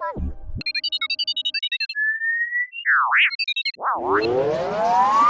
Whoa, whoa, whoa.